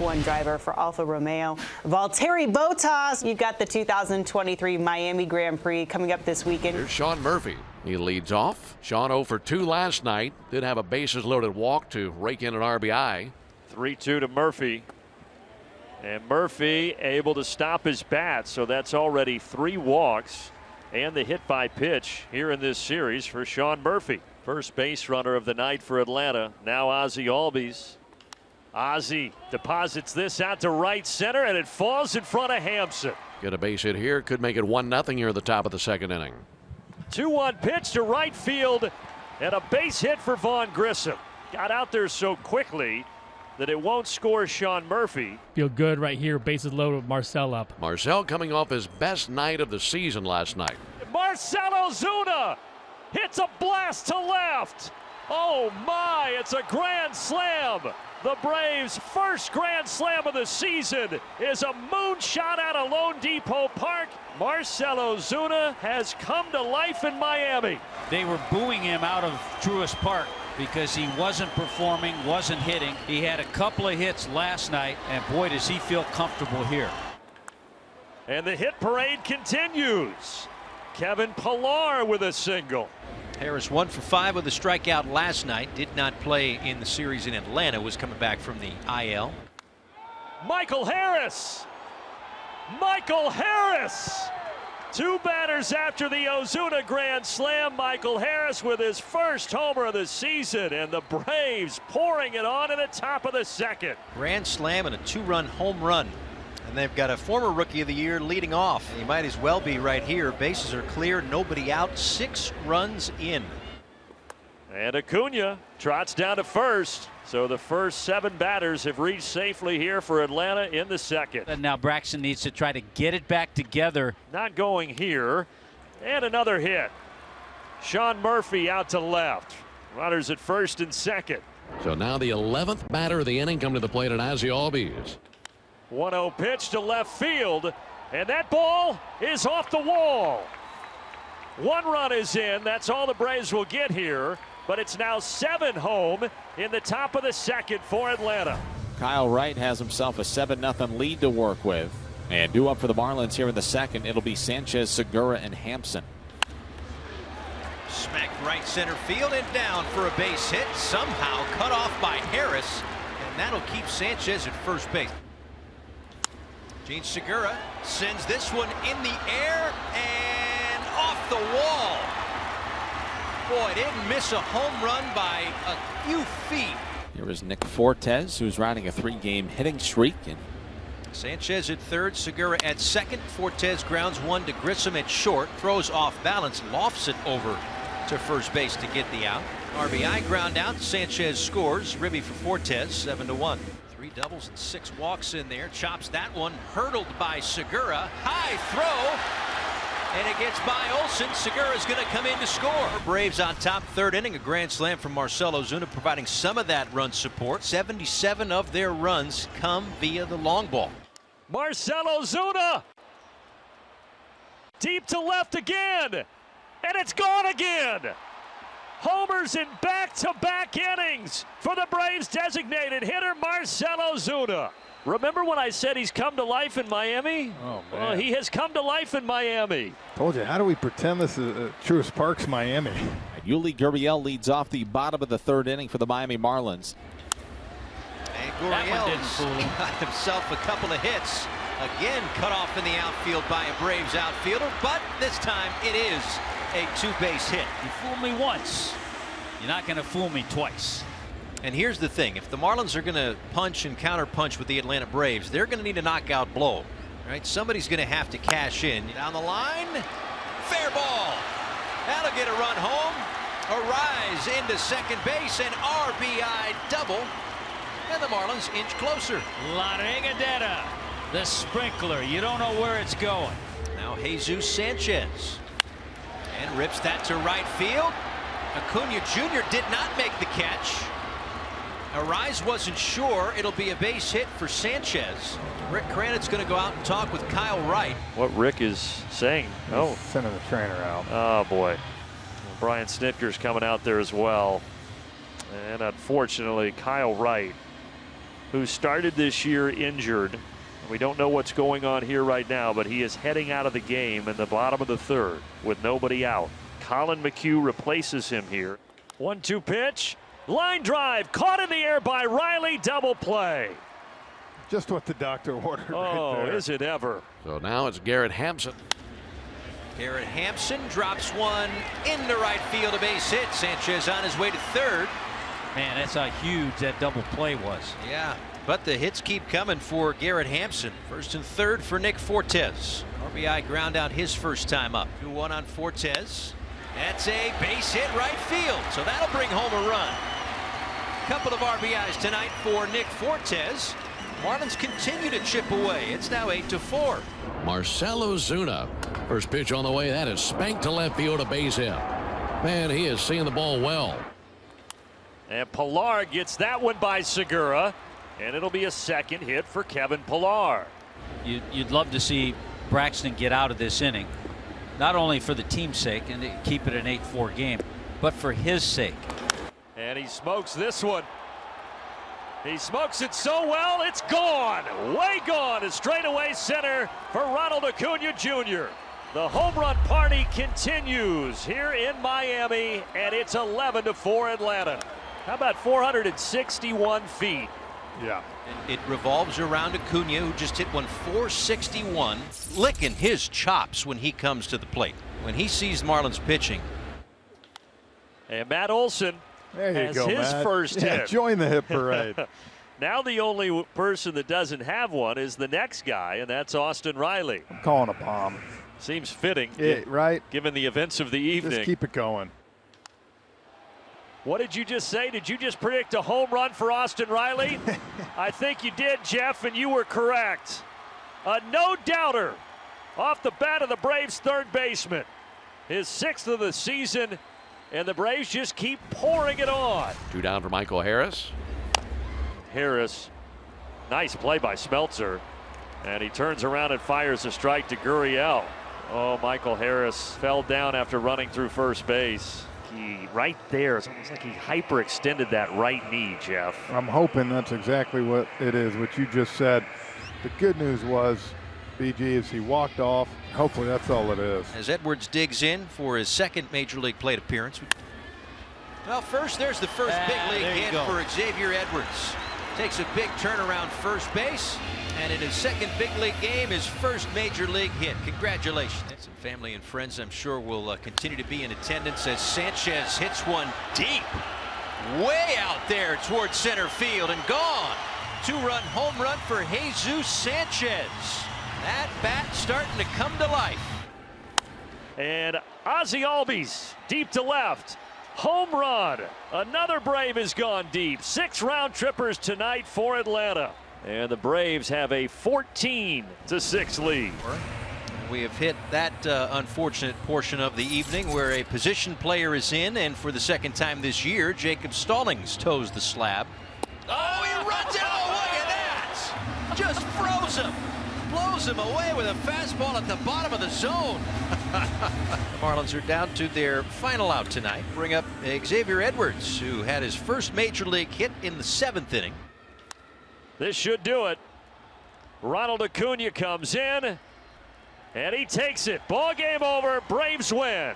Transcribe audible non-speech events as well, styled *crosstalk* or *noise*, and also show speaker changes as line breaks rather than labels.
F1 driver for Alfa Romeo. Valtteri Bottas, you've got the 2023 Miami Grand Prix coming up this weekend.
Here's Sean Murphy. He leads off. Sean 0 for 2 last night. Did have a bases loaded walk to rake in an RBI.
3 2 to Murphy. And Murphy able to stop his bat, so that's already three walks and the hit by pitch here in this series for Sean Murphy. First base runner of the night for Atlanta. Now Ozzie Albies. Ozzie deposits this out to right center and it falls in front of Hampson.
Get a base hit here. Could make it 1 0 here at the top of the second inning.
2 1 pitch to right field and a base hit for Vaughn Grissom. Got out there so quickly that it won't score Sean Murphy.
Feel good right here. Bases loaded with Marcell up.
Marcell coming off his best night of the season last night.
Marcell Ozuna hits a blast to left. Oh my, it's a grand slam. The Braves' first grand slam of the season is a moonshot out of loanDepot Park. Marcell Ozuna has come to life in Miami.
They were booing him out of Truist Park because he wasn't performing, wasn't hitting. He had a couple of hits last night, and boy, does he feel comfortable here.
And the hit parade continues. Kevin Pillar with a single.
Harris one for five with a strikeout last night. Did not play in the series in Atlanta. Was coming back from the IL.
Michael Harris. Michael Harris. Two batters after the Ozuna Grand Slam. Michael Harris with his first homer of the season, and the Braves pouring it on in the top of the second.
Grand Slam and a two run home run. And they've got a former rookie of the year leading off. He might as well be right here. Bases are clear, nobody out, six runs in.
And Acuna trots down to first. So the first seven batters have reached safely here for Atlanta in the second.
And now Braxton needs to try to get it back together.
Not going here. And another hit. Sean Murphy out to left. Runners at first and second.
So now the 11th batter of the inning come to the plate at Ozzie Albies.
1 0 pitch to left field. And that ball is off the wall. One run is in. That's all the Braves will get here. But it's now seven home in the top of the second for Atlanta.
Kyle Wright has himself a 7 0 lead to work with. And due up for the Marlins here in the second, it'll be Sanchez, Segura, and Hampson.
Smacked right center field and down for a base hit. Somehow cut off by Harris. And that'll keep Sanchez at first base. Jean Segura sends this one in the air and off the wall. Boy, didn't miss a home run by a few feet.
Here is Nick Fortes, who's riding a three-game hitting streak. And
Sanchez at third, Segura at second. Fortes grounds one to Grissom at short, throws off balance, lofts it over to first base to get the out. RBI ground out. Sanchez scores. Ribby for Fortes, seven to one. Three doubles and six walks in there. Chops that one. Hurdled by Segura. High throw. And it gets by Olson. Segura's going to come in to score. Braves on top, third inning. A grand slam from Marcell Ozuna, providing some of that run support. 77 of their runs come via the long ball.
Marcell Ozuna. Deep to left again. And it's gone again. Homers in back-to-back -back innings for the Braves designated hitter Marcell Ozuna. Remember when I said he's come to life in Miami?
Oh, man.
Well, he has come to life in Miami.
Told you, how do we pretend this is uh, Truist Park's Miami? *laughs*
Yuli Gurriel leads off the bottom of the third inning for the Miami Marlins.
And Gurriel *laughs* got himself a couple of hits. Again, cut off in the outfield by a Braves outfielder, but this time it is a two-base hit.
You fooled me once. You're not going to fool me twice.
And here's the thing if the Marlins are going to punch and counter punch with the Atlanta Braves, they're going to need a knockout blow. Right? Somebody's going to have to cash in. Down the line, fair ball. That'll get a run home. Arraez into second base, and RBI double. And the Marlins inch closer.
La Regadera, the sprinkler. You don't know where it's going.
Now Jesus Sanchez. And rips that to right field. Acuna Jr. did not make the catch. Arraez wasn't sure. It'll be a base hit for Sanchez. Rick Kranitz going to go out and talk with Kyle Wright.
What Rick is saying.
He's
oh,
sending the trainer out.
Oh, boy. Well, Brian Snitker's coming out there as well. And unfortunately, Kyle Wright who started this year injured. We don't know what's going on here right now, but he is heading out of the game in the bottom of the third with nobody out. Collin McHugh replaces him here. One two pitch. Line drive caught in the air by Riley. Double play.
Just what the doctor *laughs* ordered
Oh,
right there.
is it ever?
So now it's Garrett Hampson.
Garrett Hampson drops one into right field, a base hit. Sanchez on his way to third.
Man, that's how huge that double play was.
Yeah, but the hits keep coming for Garrett Hampson. First and third for Nick Fortes. RBI ground out his first time up. 2 1 on Fortes. That's a base hit right field, so that'll bring home a run. Couple of RBIs tonight for Nick Fortes. Marlins continue to chip away. It's now 8 to 4.
Marcell Ozuna. First pitch on the way. That is spanked to left field, a base hit. Man, he is seeing the ball well.
And Pillar gets that one by Segura, and it'll be a second hit for Kevin Pillar.
You, you'd love to see Braxton get out of this inning, not only for the team's sake and keep it an 8-4 game, but for his sake.
And he smokes this one. He smokes it so well, it's gone. Way gone to straightaway center for Ronald Acuna Jr. The home run party continues here in Miami, and it's 11 to 4 Atlanta. How about 461 feet?
Yeah.
And it revolves around Acuna, who just hit one 461, licking his chops when he comes to the plate. When he sees Marlins pitching,
And Matt Olson
There you
has
go,
his
Matt.
first
yeah,
hit.
Join the hit parade. *laughs*
Now the only person that doesn't have one is the next guy, and that's Austin Riley.
I'm calling a bomb.
Seems fitting,
Yeah, right?
given the events of the evening.
Just keep it going.
What did you just say? Did you just predict a home run for Austin Riley? *laughs* I think you did, Jeff, and you were correct. A no doubter off the bat of the Braves' third baseman. His sixth of the season, and the Braves just keep pouring it on.
Two down for Michael Harris.
Harris, nice play by Smeltzer, and he turns around and fires a strike to Gurriel. Oh, Michael Harris fell down after running through first base. He right there, it's almost like he hyperextended that right knee, Jeff.
I'm hoping that's exactly what it is, what you just said. The good news was, BG, is he walked off. Hopefully that's all it is.
as Edwards digs in for his second major league plate appearance. Well, first, there's the first
Ah,
big league
there
hit for Xavier Edwards. Takes a big turnaround first base, and in his second big league game, his first major league hit. Congratulations. Some family and friends, I'm sure, will uh, continue to be in attendance as Sanchez hits one deep, way out there towards center field and gone. Two-run home run for Jesus Sanchez. That bat starting to come to life.
And Ozzie Albies deep to left. Home run. Another Brave has gone deep. Six round trippers tonight for Atlanta. And the Braves have a 14 to 6 lead.
We have hit that uh, unfortunate portion of the evening where a position player is in, and for the second time this year, Jacob Stallings toes the slab. Oh, he runs it! Oh, look at that! Just froze him. Blows him away with a fastball at the bottom of the zone. *laughs* the Marlins are down to their final out tonight. Bring up Xavier Edwards, who had his first major league hit in the seventh inning.
This should do it. Ronald Acuna comes in and he takes it. Ball game over. Braves win.